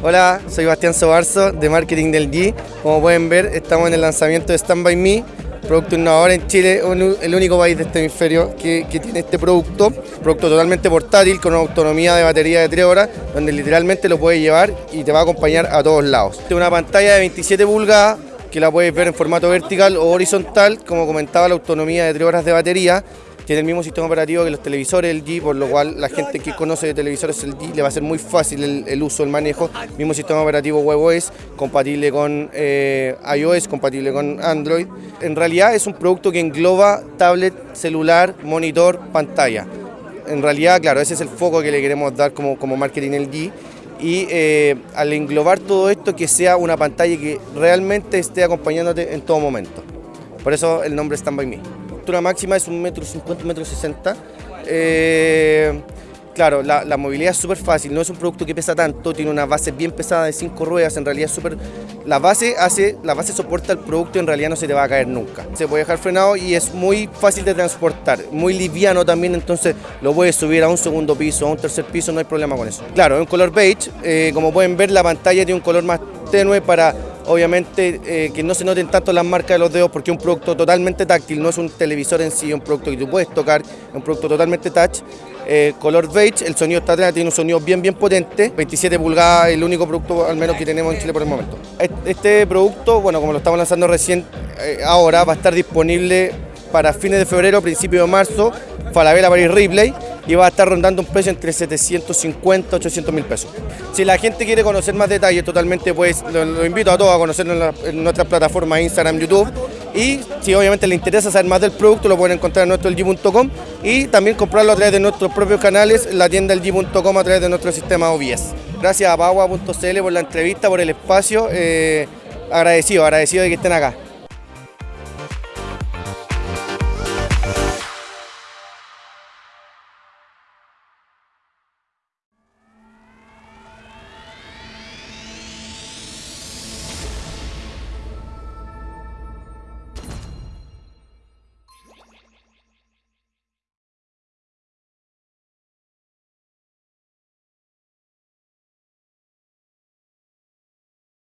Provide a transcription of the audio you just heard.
Hola, soy Bastián Sobarzo de Marketing del G. Como pueden ver, estamos en el lanzamiento de Stand By Me, producto innovador en Chile, el único país de este hemisferio que, tiene este producto, producto totalmente portátil con una autonomía de batería de 3 horas, donde literalmente lo puedes llevar y te va a acompañar a todos lados. Tiene una pantalla de 27 pulgadas que la puedes ver en formato vertical o horizontal, como comentaba la autonomía de 3 horas de batería, tiene el mismo sistema operativo que los televisores el G, por lo cual la gente que conoce de televisores el G le va a ser muy fácil el, uso, el manejo. Mismo sistema operativo WebOS, compatible con eh, iOS, compatible con Android. En realidad es un producto que engloba tablet, celular, monitor, pantalla. En realidad, claro, ese es el foco que le queremos dar como, como marketing el G y eh, al englobar todo esto que sea una pantalla que realmente esté acompañándote en todo momento. Por eso el nombre Stand By Me altura máxima es un metro cincuenta, metro sesenta. Eh, claro, la, movilidad es súper fácil, no es un producto que pesa tanto, tiene una base bien pesada de cinco ruedas, en realidad súper... La base hace, la base soporta el producto en realidad no se te va a caer nunca. Se puede dejar frenado y es muy fácil de transportar, muy liviano también, entonces lo puedes subir a un segundo piso, a un tercer piso, no hay problema con eso. Claro, es un color beige, eh, como pueden ver la pantalla tiene un color más tenue para obviamente eh, que no se noten tanto las marcas de los dedos porque es un producto totalmente táctil, no es un televisor en sí, es un producto que tú puedes tocar, es un producto totalmente touch. Eh, color beige, el sonido está atrás, tiene un sonido bien bien potente, 27 pulgadas, el único producto al menos que tenemos en Chile por el momento. Este producto, bueno, como lo estamos lanzando recién, eh, ahora va a estar disponible para fines de febrero, principio de marzo, Falabella Paris Replay y va a estar rondando un precio entre 750 y 800 mil pesos. Si la gente quiere conocer más detalles totalmente, pues lo, invito a todos a conocerlo en, nuestras plataformas Instagram, YouTube y si obviamente le interesa saber más del producto, lo pueden encontrar en nuestro LG.com y también comprarlo a través de nuestros propios canales, la tienda LG.com a través de nuestro sistema OBS. Gracias a Pagua.cl por la entrevista, por el espacio, eh, agradecido, agradecido de que estén acá.